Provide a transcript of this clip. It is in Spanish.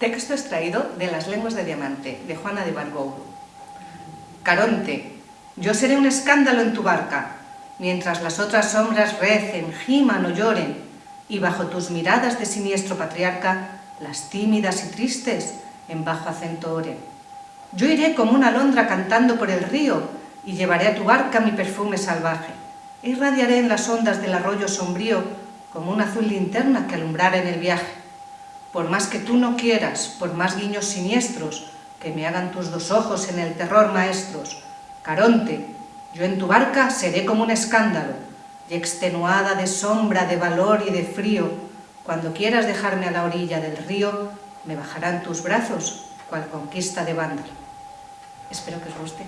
Texto extraído de Las lenguas de diamante, de Juana de Bargouro. Caronte, yo seré un escándalo en tu barca, mientras las otras sombras recen, giman o lloren, y bajo tus miradas de siniestro patriarca, las tímidas y tristes en bajo acento oren. Yo iré como una alondra cantando por el río, y llevaré a tu barca mi perfume salvaje. E irradiaré en las ondas del arroyo sombrío como una azul linterna que alumbrara en el viaje. Por más que tú no quieras, por más guiños siniestros, que me hagan tus dos ojos en el terror maestros, Caronte, yo en tu barca seré como un escándalo, y extenuada de sombra, de valor y de frío, cuando quieras dejarme a la orilla del río, me bajarán tus brazos, cual conquista de vándalo. Espero que os guste.